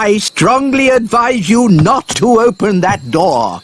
I strongly advise you not to open that door.